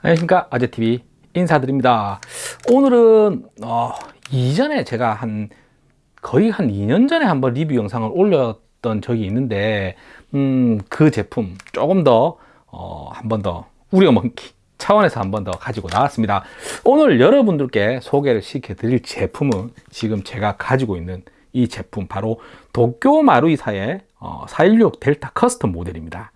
안녕하십니까. 아재TV 인사드립니다. 오늘은 어, 이전에 제가 한 거의 한 2년 전에 한번 리뷰 영상을 올렸던 적이 있는데 음, 그 제품 조금 더 어, 한번 더 우려먹기 차원에서 한번 더 가지고 나왔습니다. 오늘 여러분들께 소개를 시켜 드릴 제품은 지금 제가 가지고 있는 이 제품 바로 도쿄 마루이사의 어, 416 델타 커스텀 모델입니다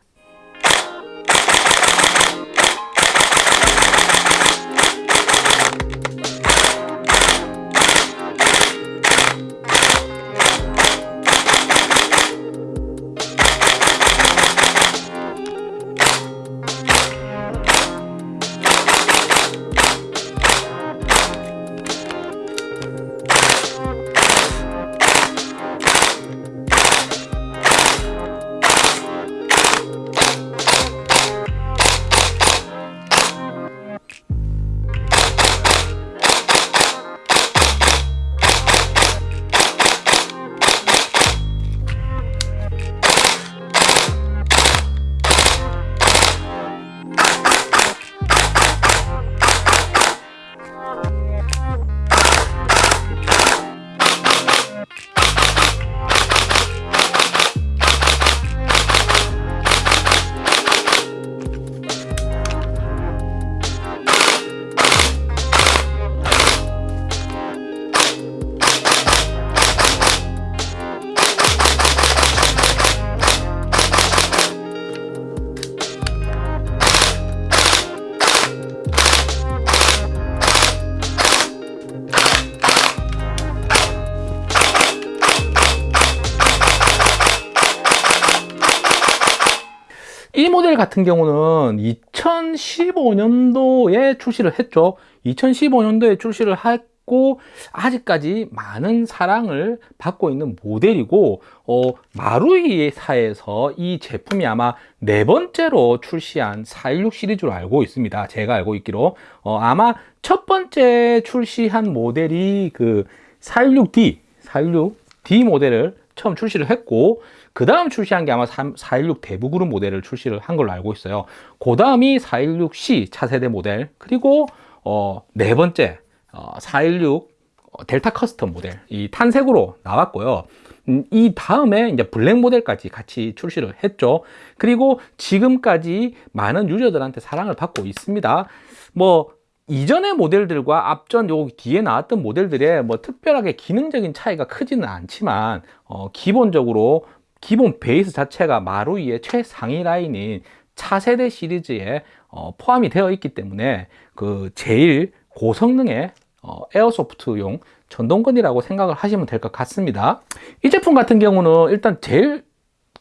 이 모델 같은 경우는 2015년도에 출시를 했죠. 2015년도에 출시를 했고 아직까지 많은 사랑을 받고 있는 모델이고 어, 마루이사에서 이 제품이 아마 네 번째로 출시한 416 시리즈로 알고 있습니다. 제가 알고 있기로. 어, 아마 첫 번째 출시한 모델이 그 416D 416D 모델을 처음 출시를 했고 그 다음 출시한 게 아마 416 데브그루 모델을 출시를 한 걸로 알고 있어요. 그 다음이 416C 차세대 모델 그리고 어, 네 번째 어, 416 델타 커스텀 모델 이 탄색으로 나왔고요. 음, 이 다음에 이제 블랙 모델까지 같이 출시를 했죠. 그리고 지금까지 많은 유저들한테 사랑을 받고 있습니다. 뭐 이전의 모델들과 앞전 요 뒤에 나왔던 모델들의 뭐 특별하게 기능적인 차이가 크지는 않지만 어, 기본적으로 기본 베이스 자체가 마루이의 최상위 라인인 차세대 시리즈에 어, 포함이 되어 있기 때문에 그 제일 고성능의 어, 에어소프트용 전동건이라고 생각을 하시면 될 것 같습니다. 이 제품 같은 경우는 일단 제일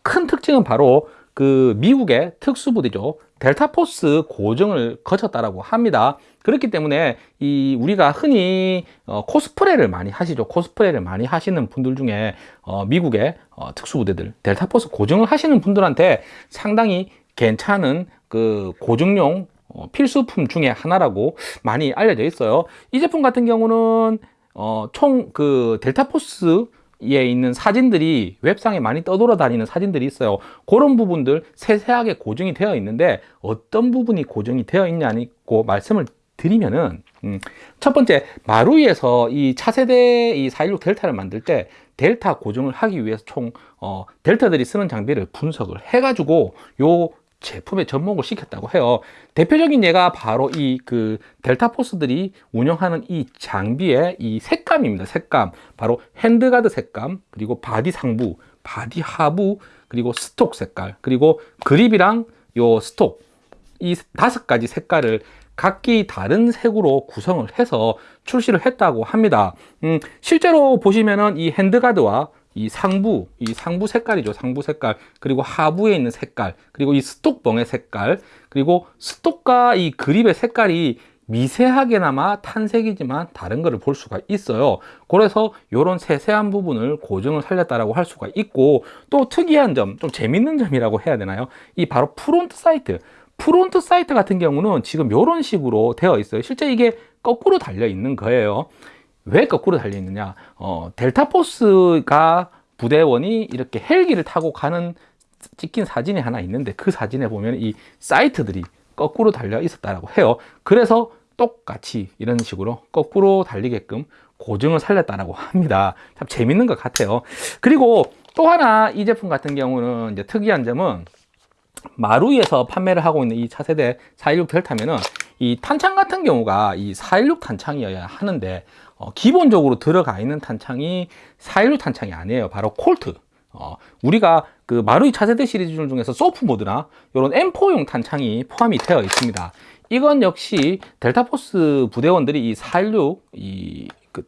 큰 특징은 바로 그 미국의 특수부대죠 델타 포스 고정을 거쳤다라고 합니다. 그렇기 때문에 이 우리가 흔히 어, 코스프레를 많이 하시죠. 코스프레를 많이 하시는 분들 중에 어, 미국의 어, 특수부대들 델타 포스 고정을 하시는 분들한테 상당히 괜찮은 그 고정용 어, 필수품 중에 하나라고 많이 알려져 있어요. 이 제품 같은 경우는 어, 총 그 델타 포스 에 있는 사진들이 웹상에 많이 떠돌아다니는 사진들이 있어요. 그런 부분들 세세하게 고정이 되어 있는데 어떤 부분이 고정이 되어 있냐고 말씀을 드리면은 음, 첫 번째 마루이에서 이 차세대 이 416 델타를 만들 때 델타 고증을 하기 위해서 총 어, 델타들이 쓰는 장비를 분석을 해 가지고 요 제품에 접목을 시켰다고 해요. 대표적인 예가 바로 이 그 델타 포스들이 운영하는 이 장비의 이 색감입니다. 색감. 바로 handguard 색감 그리고 바디 상부 바디 하부 그리고 stock 색깔 그리고 그립이랑 요 stock 이 다섯 가지 색깔을 각기 다른 색으로 구성을 해서 출시를 했다고 합니다. 음, 실제로 보시면은 이 핸드가드와 이 상부, 이 상부 색깔이죠. 상부 색깔. 그리고 하부에 있는 색깔. 그리고 이 스톡봉의 색깔. 그리고 스톡과 이 그립의 색깔이 미세하게나마 탄색이지만 다른 것을 볼 수가 있어요 그래서 이런 세세한 부분을 고정을 살렸다라고 할 수가 있고 또 특이한 점, 좀 재밌는 점이라고 해야 되나요? 이 바로 front sight front sight 같은 경우는 지금 이런 식으로 되어 있어요 실제 이게 거꾸로 달려 있는 거예요 왜 거꾸로 달려 있느냐 어, 델타포스가 부대원이 이렇게 헬기를 타고 가는 찍힌 사진이 하나 있는데 그 사진에 보면 이 sight들이 거꾸로 달려 있었다라고 해요. 그래서 똑같이 이런 식으로 거꾸로 달리게끔 고증을 살렸다라고 합니다. 참 재밌는 것 같아요. 그리고 또 하나 이 제품 같은 경우는 이제 특이한 점은 마루에서 판매를 하고 있는 이 차세대 416 델타면은 이 탄창 같은 경우가 이 416 탄창이어야 하는데 어, 기본적으로 들어가 있는 탄창이 416 탄창이 아니에요. 바로 콜트. 어, 우리가 그 마루이 차세대 시리즈 중에서 소프 모드나 이런 M4용 탄창이 포함이 되어 있습니다. 이건 역시 델타포스 부대원들이 이 416, 이, 그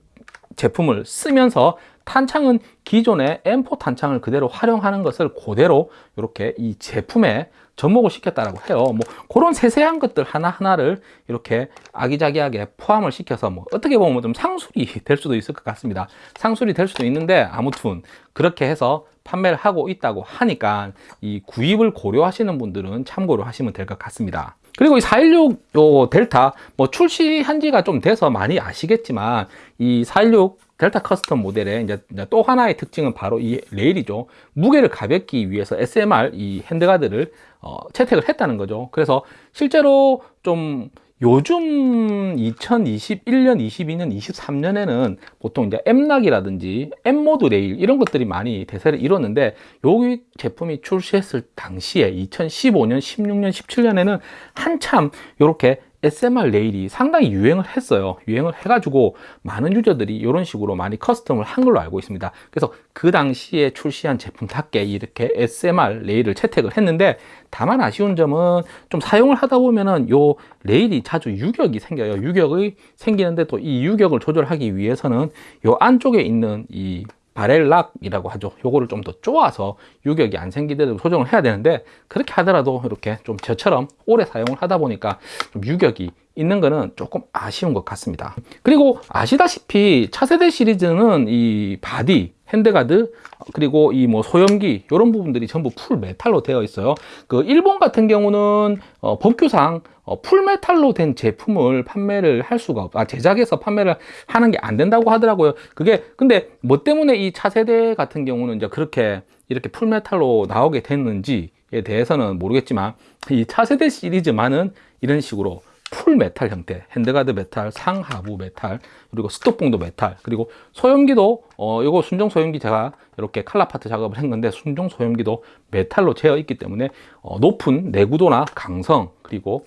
제품을 쓰면서 탄창은 기존의 M4 탄창을 그대로 활용하는 것을 그대로 이렇게 이 제품에 접목을 시켰다라고 해요. 뭐 그런 세세한 것들 하나하나를 이렇게 아기자기하게 포함을 시켜서 뭐 어떻게 보면 좀 상술이 될 수도 있을 것 같습니다. 상술이 될 수도 있는데 아무튼 그렇게 해서 판매를 하고 있다고 하니까 이 구입을 고려하시는 분들은 참고로 하시면 될 것 같습니다. 그리고 이 416 델타 뭐 출시한 지가 좀 돼서 많이 아시겠지만 이 416 델타 custom 모델의 이제 또 하나의 특징은 바로 이 레일이죠. 무게를 가볍기 위해서 SMR 이 handguard를 어, 채택을 했다는 거죠. 그래서 실제로 좀 요즘 2021년, 22년, 23년에는 보통 이제 M-LOK이라든지 KeyMod 레일 이런 것들이 많이 대세를 이뤘는데 여기 제품이 출시했을 당시에 2015년, 16년, 17년에는 한참 이렇게 SMR 레일이 상당히 유행을 했어요. 유행을 해가지고 많은 유저들이 이런 식으로 많이 커스텀을 한 걸로 알고 있습니다. 그래서 그 당시에 출시한 제품답게 이렇게 SMR 레일을 채택을 했는데 다만 아쉬운 점은 좀 사용을 하다 보면은 요 레일이 자주 유격이 생겨요. 유격이 생기는데 또 이 유격을 조절하기 위해서는 요 안쪽에 있는 이 barrel lock이라고 하죠. 요거를 좀 더 쪼아서 유격이 안 생기도록 조정을 해야 되는데 그렇게 하더라도 이렇게 좀 저처럼 오래 사용을 하다 보니까 좀 유격이 있는 거는 조금 아쉬운 것 같습니다. 그리고 아시다시피 차세대 시리즈는 이 body handguard 그리고 이 뭐 소염기 이런 부분들이 전부 full metal로 되어 있어요. 그 일본 같은 경우는 어, 법규상 어, full metal로 된 제품을 판매를 할 수가 없, 아 제작해서 판매를 하는 게 안 된다고 하더라고요. 그게 근데 뭐 때문에 이 차세대 같은 경우는 이제 그렇게 이렇게 full metal로 나오게 됐는지에 대해서는 모르겠지만 이 차세대 시리즈만은 이런 식으로 full metal 형태 handguard metal 상하부 메탈 그리고 stock봉도 metal 그리고 소염기도 어 이거 순정 소염기 제가 이렇게 color part 작업을 했는데 순정 소염기도 metal로 되어 있기 때문에 어 높은 내구도나 강성 그리고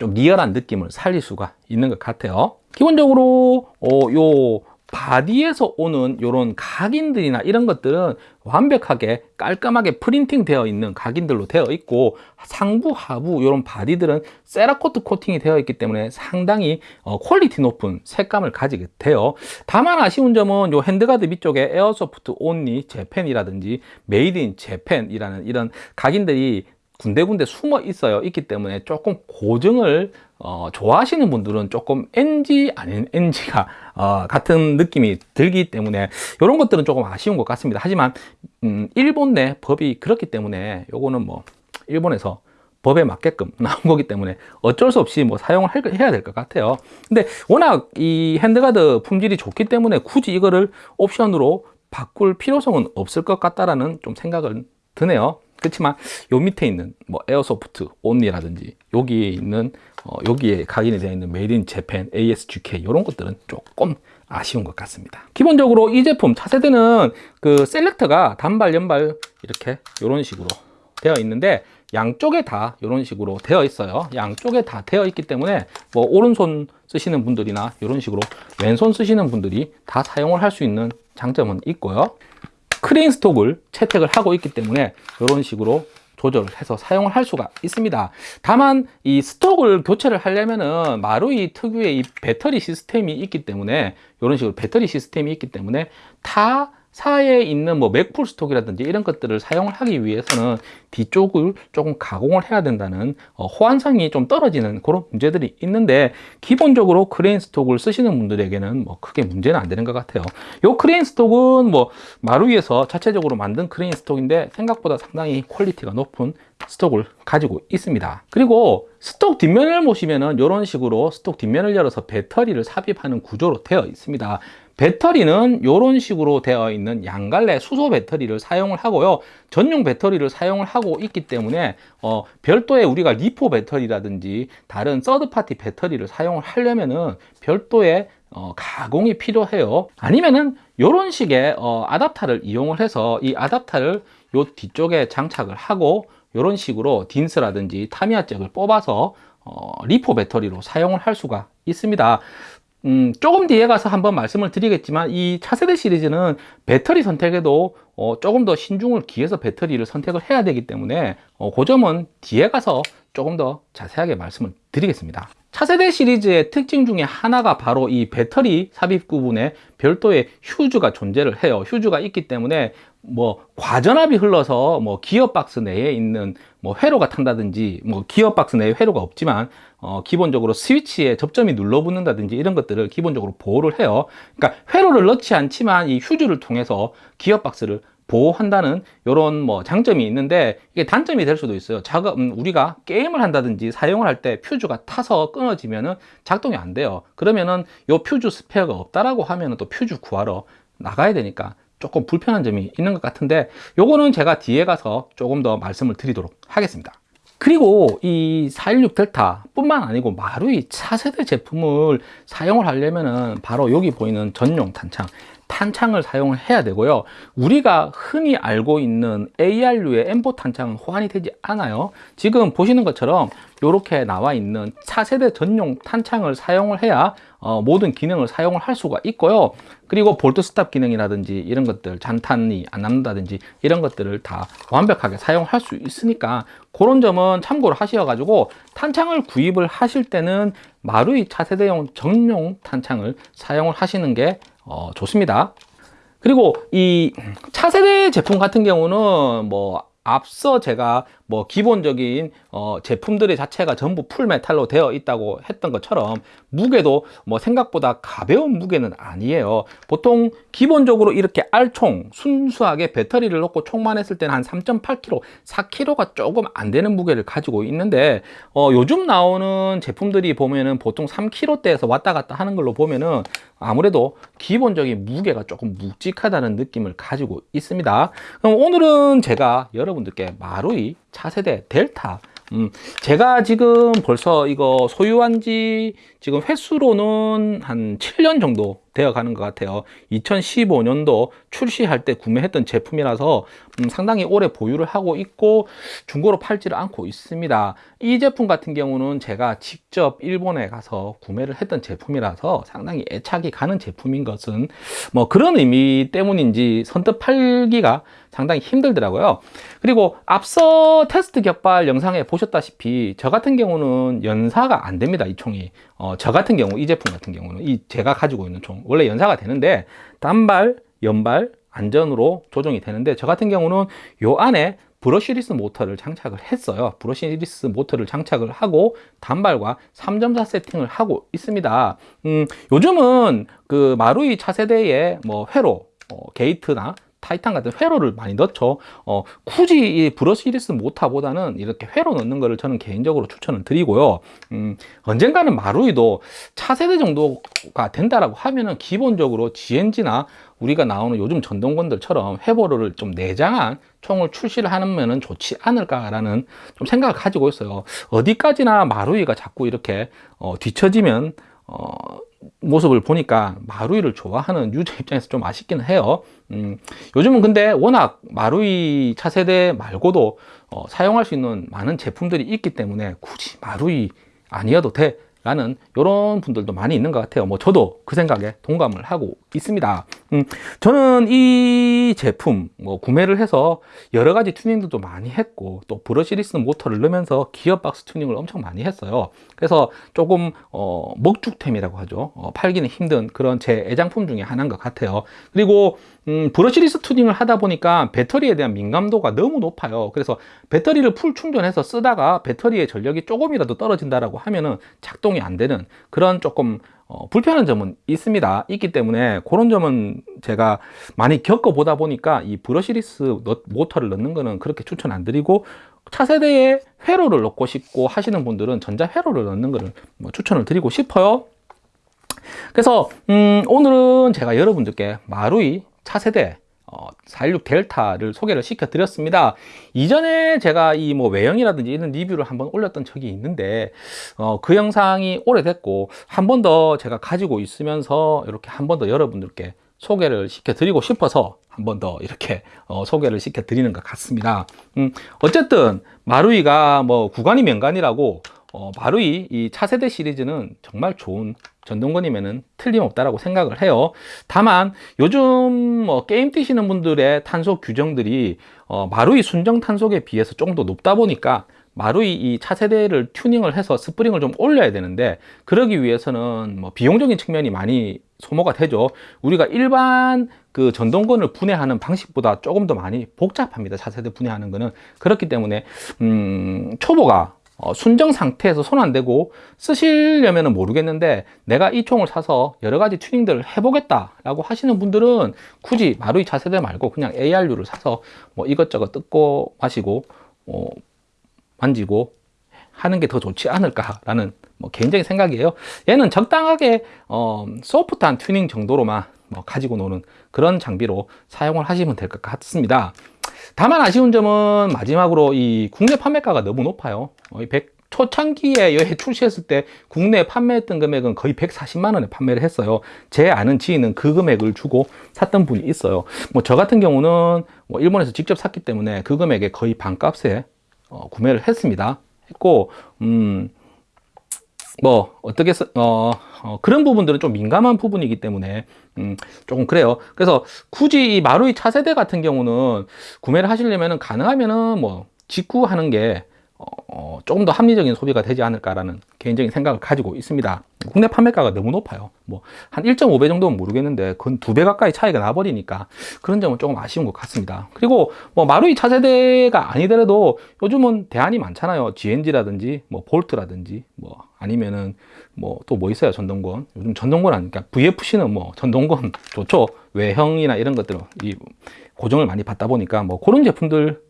좀 real한 느낌을 살릴 수가 있는 것 같아요. 기본적으로 어 요 body에서 오는 이런 각인들이나 이런 것들은 완벽하게 깔끔하게 printing 되어 있는 각인들로 되어 있고 상부 하부 이런 body들은 Cerakote 코팅이 되어 있기 때문에 상당히 어, quality 높은 색감을 가지게 돼요. 다만 아쉬운 점은 이 handguard 밑쪽에 airsoft only Japan이라든지 made in Japan이라는 이런 각인들이 군데군데 숨어 있어요. 있기 때문에 조금 고증을 어, 좋아하시는 분들은 조금 NG 아닌 NG가 어, 같은 느낌이 들기 때문에 이런 것들은 조금 아쉬운 것 같습니다. 하지만 음, 일본 내 법이 그렇기 때문에 요거는 뭐 일본에서 법에 맞게끔 나온 거기 때문에 어쩔 수 없이 뭐 사용을 해야 될 것 같아요. 근데 워낙 이 핸드가드 품질이 좋기 때문에 굳이 이거를 옵션으로 바꿀 필요성은 없을 것 같다라는 좀 생각은 드네요. 그렇지만 요 밑에 있는 뭐 airsoft only라든지 여기에 있는 어, 여기에 각인이 되어 있는 made in Japan ASGK 이런 것들은 조금 아쉬운 것 같습니다. 기본적으로 이 제품 차세대는 그 selector가 단발 연발 이렇게 이런 식으로 되어 있는데 양쪽에 다 이런 식으로 되어 있어요. 양쪽에 다 되어 있기 때문에 뭐 오른손 쓰시는 분들이나 이런 식으로 왼손 쓰시는 분들이 다 사용을 할 수 있는 장점은 있고요. crane stock을 채택을 하고 있기 때문에 이런 식으로 조절을 해서 사용을 할 수가 있습니다. 다만 이 stock을 교체를 하려면은 마루이 특유의 이 배터리 시스템이 있기 때문에 이런 식으로 배터리 시스템이 있기 때문에 타 사에 있는 뭐 Magpul stock이라든지 이런 것들을 사용을 하기 위해서는 뒤쪽을 조금 가공을 해야 된다는 어, 호환성이 좀 떨어지는 그런 문제들이 있는데 기본적으로 crane stock을 쓰시는 분들에게는 뭐 크게 문제는 안 되는 것 같아요. 이 crane stock은 뭐 마루위에서 자체적으로 만든 crane stock인데 생각보다 상당히 quality가 높은 stock을 가지고 있습니다. 그리고 stock 뒷면을 보시면은 이런 식으로 stock 뒷면을 열어서 배터리를 삽입하는 구조로 되어 있습니다 배터리는 이런 식으로 되어 있는 양갈래 수소 배터리를 사용을 하고요. 전용 배터리를 사용을 하고 있기 때문에 어, 별도의 우리가 LiPo 배터리라든지 다른 third party 배터리를 사용을 하려면은 별도의 어, 가공이 필요해요. 아니면은 이런 식의 어, adapter를 이용을 해서 이 adapter를 요 뒤쪽에 장착을 하고 이런 식으로 딘스라든지 타미야 잭을 뽑아서 어, 리포 배터리로 사용을 할 수가 있습니다. 음, 조금 뒤에 가서 한번 말씀을 드리겠지만 이 차세대 시리즈는 배터리 선택에도 어, 조금 더 신중을 기해서 배터리를 선택을 해야 되기 때문에 어, 그 점은 뒤에 가서 조금 더 자세하게 말씀을 드리겠습니다. 차세대 시리즈의 특징 중에 하나가 바로 이 배터리 삽입 부분에 별도의 휴즈가 존재를 해요. 휴즈가 있기 때문에 뭐 과전압이 흘러서 뭐 기어박스 내에 있는 뭐 회로가 탄다든지 뭐 기어박스 내에 회로가 없지만 어 기본적으로 스위치에 접점이 눌러붙는다든지 이런 것들을 기본적으로 보호를 해요. 그러니까 회로를 넣지 않지만 이 휴즈를 통해서 기어박스를 보호한다는 이런 뭐 장점이 있는데 이게 단점이 될 수도 있어요. 작업 음, 우리가 게임을 한다든지 사용을 할 때 퓨즈가 타서 끊어지면은 작동이 안 돼요. 그러면은 요 퓨즈 스페어가 없다라고 하면은 또 퓨즈 구하러 나가야 되니까 조금 불편한 점이 있는 것 같은데 요거는 제가 뒤에 가서 조금 더 말씀을 드리도록 하겠습니다. 그리고 이 416 델타 뿐만 아니고 마루이 차세대 제품을 사용을 하려면은 바로 여기 보이는 전용 탄창 탄창을 사용을 해야 되고요 우리가 흔히 알고 있는 ARU의 M4 탄창은 호환이 되지 않아요 지금 보시는 것처럼 이렇게 나와 있는 차세대 전용 탄창을 사용을 해야 어, 모든 기능을 사용을 할 수가 있고요 그리고 bolt stop 기능이라든지 이런 것들 잔탄이 안 남는다든지 이런 것들을 다 완벽하게 사용할 수 있으니까 그런 점은 참고를 하셔 가지고 탄창을 구입을 하실 때는 마루이 차세대용 전용 탄창을 사용을 하시는 게 어, 좋습니다. 그리고 이 차세대 제품 같은 경우는 뭐 앞서 제가 뭐 기본적인 어 제품들의 자체가 전부 full metal로 되어 있다고 했던 것처럼 무게도 뭐 생각보다 가벼운 무게는 아니에요. 보통 기본적으로 이렇게 알총 순수하게 배터리를 넣고 총만 했을 때는 한 3.8kg 4kg가 조금 안 되는 무게를 가지고 있는데 어 요즘 나오는 제품들이 보면은 보통 3kg대에서 왔다 갔다 하는 걸로 보면은 아무래도 기본적인 무게가 조금 묵직하다는 느낌을 가지고 있습니다. 그럼 오늘은 제가 여러분들께 마루이 차세대 델타. 음, 제가 지금 벌써 이거 소유한 지 지금 횟수로는 한 7년 정도 되어 가는 것 같아요. 2015년도 출시할 때 구매했던 제품이라서 음, 상당히 오래 보유를 하고 있고 중고로 팔지를 않고 있습니다. 이 제품 같은 경우는 제가 직접 일본에 가서 구매를 했던 제품이라서 상당히 애착이 가는 제품인 것은 뭐 그런 의미 때문인지 선뜻 팔기가 상당히 힘들더라고요. 그리고 앞서 테스트 격발 영상에 보셨다시피 저 같은 경우는 연사가 안 됩니다 이 총이 어, 저 같은 경우 이 제품 같은 경우는 이 제가 가지고 있는 총 원래 연사가 되는데 단발 연발 안전으로 조정이 되는데 저 같은 경우는 요 안에 brushless 모터를 장착을 했어요. brushless 모터를 장착을 하고 단발과 3.4 세팅을 하고 있습니다. 음, 요즘은 그 마루이 차세대의 뭐 회로 어, GATE나 Titan 같은 회로를 많이 넣죠. 어, 굳이 이 brushless 모타보다는 이렇게 회로 넣는 거를 저는 개인적으로 추천을 드리고요. 음, 언젠가는 마루이도 차세대 정도가 된다라고 하면은 기본적으로 G&G나 우리가 나오는 요즘 전동건들처럼 회로를 좀 내장한 총을 출시를 하면 좋지 않을까라는 좀 생각을 가지고 있어요. 어디까지나 마루이가 자꾸 이렇게 어, 뒤처지면 어, 모습을 보니까 마루이를 좋아하는 유저 입장에서 좀 아쉽기는 해요. 음, 요즘은 근데 워낙 마루이 차세대 말고도 어, 사용할 수 있는 많은 제품들이 있기 때문에 굳이 마루이 아니어도 돼 라는 이런 분들도 많이 있는 것 같아요. 뭐 저도 그 생각에 동감을 하고 있습니다. 음, 저는 이 제품 뭐 구매를 해서 여러 가지 튜닝들도 많이 했고 또 브러시리스 모터를 넣으면서 기어박스 튜닝을 엄청 많이 했어요. 그래서 조금 어, 먹죽템이라고 하죠. 어, 팔기는 힘든 그런 제 애장품 중에 하나인 것 같아요. 그리고 음, brushless 튜닝을 하다 보니까 배터리에 대한 민감도가 너무 높아요. 그래서 배터리를 full 충전해서 쓰다가 배터리의 전력이 조금이라도 떨어진다라고 하면은 작동 이 안 되는 그런 조금 어, 불편한 점은 있습니다. 있기 때문에 그런 점은 제가 많이 겪어 보다 보니까 이 brushless 모터를 넣는 거는 그렇게 추천 안 드리고 차세대에 회로를 넣고 싶고 하시는 분들은 전자 회로를 넣는 거를 뭐 추천을 드리고 싶어요. 그래서 음, 오늘은 제가 여러분들께 마루이 차세대 어, 416 델타를 소개를 시켜 드렸습니다. 이전에 제가 이 뭐 외형이라든지 이런 리뷰를 한번 올렸던 적이 있는데 어, 그 영상이 오래됐고 한 번 더 제가 가지고 있으면서 이렇게 한 번 더 여러분들께 소개를 시켜 드리고 싶어서 한 번 더 이렇게 어, 소개를 시켜 드리는 것 같습니다. 음, 어쨌든 마루이가 뭐 구간이 명간이라고 어, 마루이 이 차세대 시리즈는 정말 좋은 전동건이면은 틀림없다라고 생각을 해요. 다만 요즘 뭐 게임 뛰시는 분들의 탄속 규정들이 어, 마루이 순정 탄속에 비해서 조금 더 높다 보니까 마루이 이 차세대를 튜닝을 해서 스프링을 좀 올려야 되는데 그러기 위해서는 뭐 비용적인 측면이 많이 소모가 되죠. 우리가 일반 그 전동건을 분해하는 방식보다 조금 더 많이 복잡합니다. 차세대 분해하는 거는 그렇기 때문에 음, 초보가 어, 순정 상태에서 손 안 대고 쓰시려면 모르겠는데 내가 이 총을 사서 여러 가지 튜닝들을 해보겠다 라고 하시는 분들은 굳이 마루이 차세대 말고 그냥 ARU를 사서 뭐 이것저것 뜯고 마시고 어, 만지고 하는 게 더 좋지 않을까라는 뭐 개인적인 생각이에요. 얘는 적당하게 어, 소프트한 튜닝 정도로만 뭐 가지고 노는 그런 장비로 사용을 하시면 될 것 같습니다. 다만 아쉬운 점은 마지막으로 이 국내 판매가가 너무 높아요. 어, 100, 초창기에 여기 출시했을 때 국내에 판매했던 금액은 거의 140만 원에 판매를 했어요. 제 아는 지인은 그 금액을 주고 샀던 분이 있어요. 뭐 저 같은 경우는 뭐 일본에서 직접 샀기 때문에 그 금액의 거의 반값에 어, 구매를 했습니다. 했고 음, 뭐 어떻게 써, 어, 어, 그런 부분들은 좀 민감한 부분이기 때문에 음, 조금 그래요. 그래서 굳이 이 마루이 차세대 같은 경우는 구매를 하시려면 가능하면은 뭐 직구하는 게 어, 조금 더 합리적인 소비가 되지 않을까라는 개인적인 생각을 가지고 있습니다. 국내 판매가가 너무 높아요. 뭐 한 1.5배 정도는 모르겠는데 그건 두 배 가까이 차이가 나버리니까 그런 점은 조금 아쉬운 것 같습니다. 그리고 뭐 마루이 차세대가 아니더라도 요즘은 대안이 많잖아요. GNG라든지 뭐 볼트라든지 뭐 아니면은 뭐 또뭐 있어요 전동건 요즘 전동건 아니까 VFC는 뭐 전동건 좋죠 외형이나 이런 것들은 이 고정을 많이 받다 보니까 뭐 그런 제품들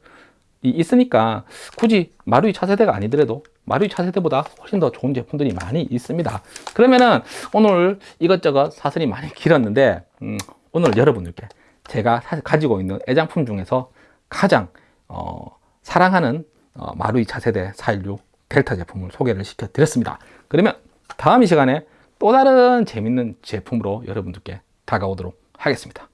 있으니까 굳이 마루이 차세대가 아니더라도 마루이 차세대보다 훨씬 더 좋은 제품들이 많이 있습니다. 그러면은 오늘 이것저것 사설이 많이 길었는데 음, 오늘 여러분들께 제가 가지고 있는 애장품 중에서 가장 어, 사랑하는 어, 마루이 차세대 416 델타 제품을 소개를 시켜 드렸습니다. 그러면 다음 이 시간에 또 다른 재밌는 제품으로 여러분들께 다가오도록 하겠습니다